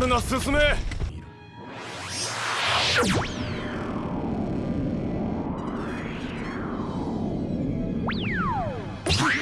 るな進め。